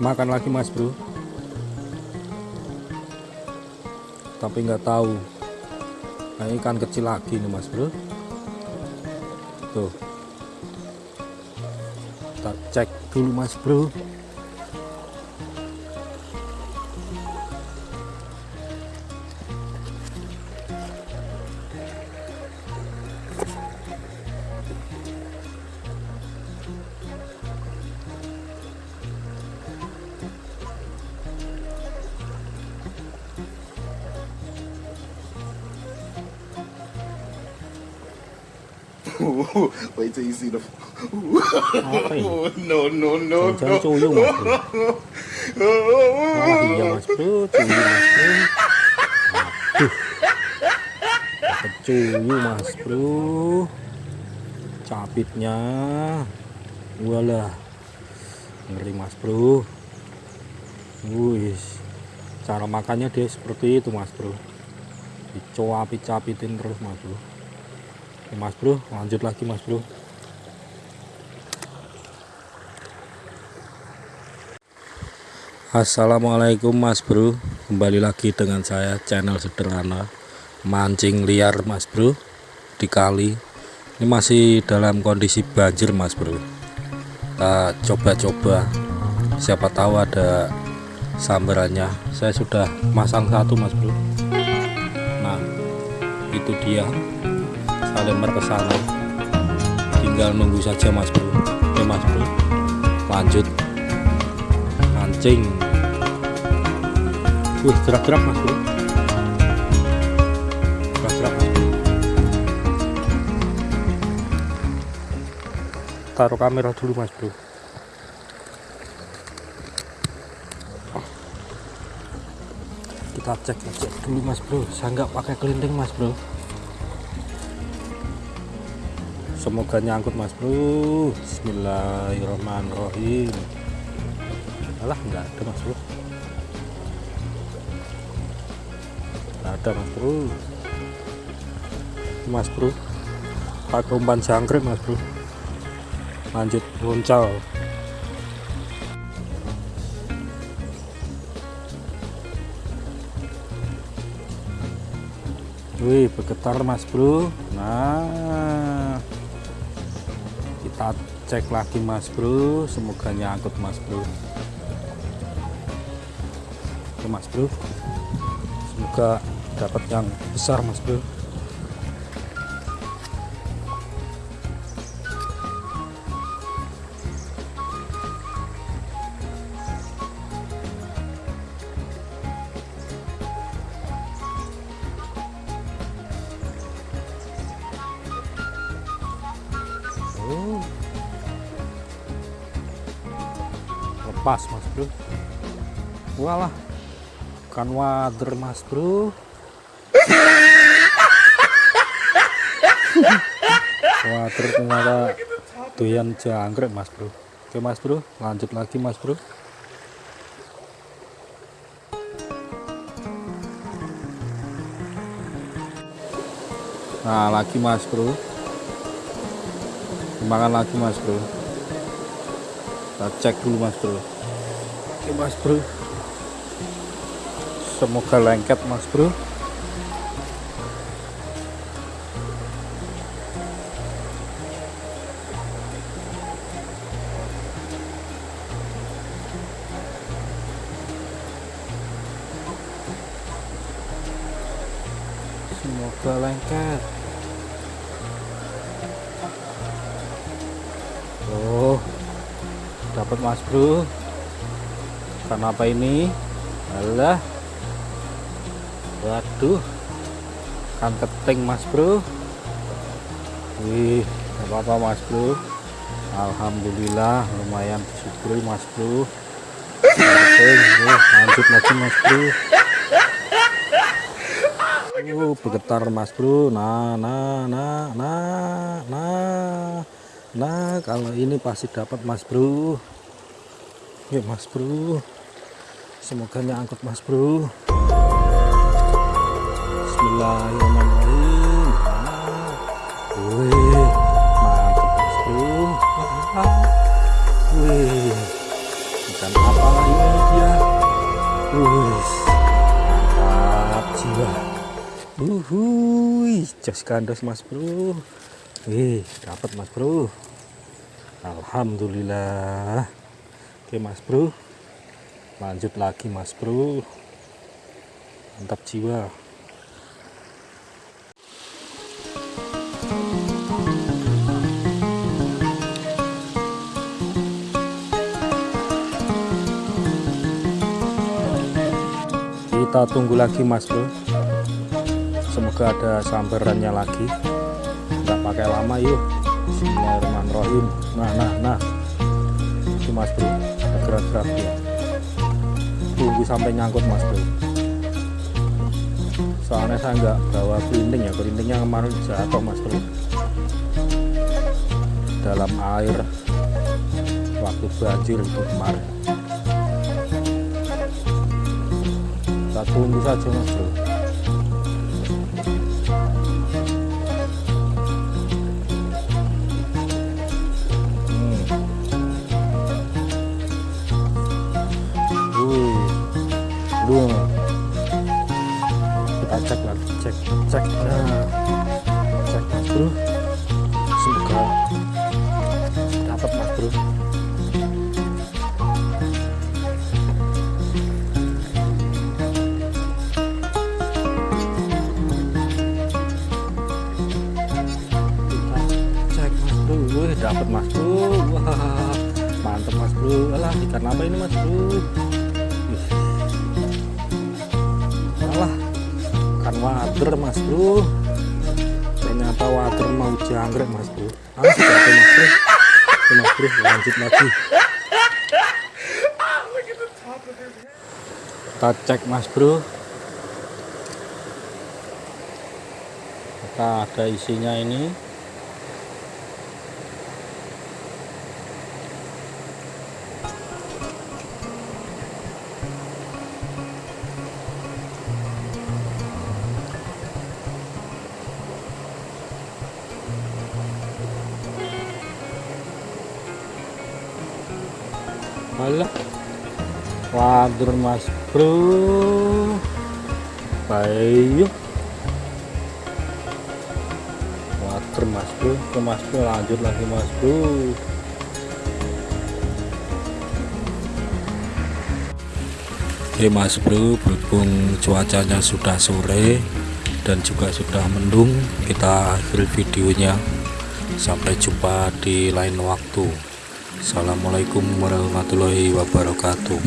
makan lagi mas bro. Tapi nggak tahu. Nah ikan kecil lagi nih mas bro. Tuh. Kita cek dulu mas bro Wait till you see the. apa ini Oh, no, no, no, jangan no. cuyung mas bro Wah iya mas bro, cuyu mas bro. Aduh, mas bro. Capitnya, walah, ngeri mas bro. Wih, cara makannya dia seperti itu mas bro. Dicoapit-capitin terus mas bro. Oke, mas bro, lanjut lagi mas bro. Assalamualaikum mas bro. Kembali lagi dengan saya channel sederhana Mancing liar mas bro Di kali. Ini masih dalam kondisi banjir mas bro. Kita coba-coba. Siapa tahu ada sambarannya. Saya sudah masang satu mas bro. Nah itu dia Lempar ke Tinggal nunggu saja mas bro. Oke mas bro. Lanjut. Mancing. Wih gerak-gerak mas bro. Gerak-gerak mas bro. Taruh kamera dulu mas bro. Kita cek cek dulu mas bro. Saya nggak pakai kelinting mas bro Semoga nyangkut mas bro. Bismillahirrahmanirrahim. Alah nggak ada mas bro. Nggak ada mas bro. Mas bro. Pakai umpan jangkrik mas bro. Lanjut loncal wih bergetar mas bro. Nah kita cek lagi mas bro. Semoga nyangkut mas bro. Oke mas bro. Semoga dapat yang besar mas bro lepas mas bro. Walah bukan wader mas bro. Wader ternyata doyan jangkrik mas bro. Oke mas bro. Lanjut lagi mas bro. Nah lagi mas bro. Makan lagi mas bro. Kita cek dulu mas bro oke mas bro. Semoga lengket mas bro. Semoga lengket. Oh, dapat mas bro. Karena apa ini? Alah, waduh, kan keting mas bro. Wih, apa-apa mas bro. Alhamdulillah, lumayan disyukuri mas bro. Wih, lanjut lagi mas bro. Oh, bergetar mas bro. Nah, nah, nah, nah, nah. Nah, kalau ini pasti dapat Mas Bro. Yuk Mas Bro. Semoga nyangkut Mas Bro. Bismillahirrahmanirrahim. Wih, mantap Mas Bro. Wih, ikan apa lagi Wih, mantap jiwa. Uhuy, jos kandos mas bro. Wih, dapat mas bro. Alhamdulillah. Oke mas bro, lanjut lagi mas bro. Mantap jiwa. kita tunggu lagi mas bro. Semoga ada sambarannya lagi. Nggak pakai lama yuk. Bismillahirrahmanirrahim. Nah nah nah. Itu mas bro. Gerak-gerak ya tunggu sampai nyangkut mas bro. Soalnya saya nggak bawa pelinding ya pelindingnya kemarin jatuh mas bro. Dalam air waktu banjir itu kemarin. Kita tunggu saja mas bro belum kita cek lagi cek cek. Nah cek mas bro. Semoga dapat mas bro. Dapat mas bro. Wah mantap mas bro. Alah ikan apa ini mas bro water mas bro. Ternyata water mau jangkrik mas bro. Ah jatuh mas bro. Mas bro lanjut lagi. Kita cek mas bro. Kita ada isinya ini Alah. Wadur Mas Bro. Baik. Wadur Mas Bro. Ke Mas Bro lanjut lagi Mas Bro. Oke Mas Bro, berhubung cuacanya sudah sore dan juga sudah mendung, kita akhiri videonya. Sampai jumpa di lain waktu. Assalamualaikum warahmatullahi wabarakatuh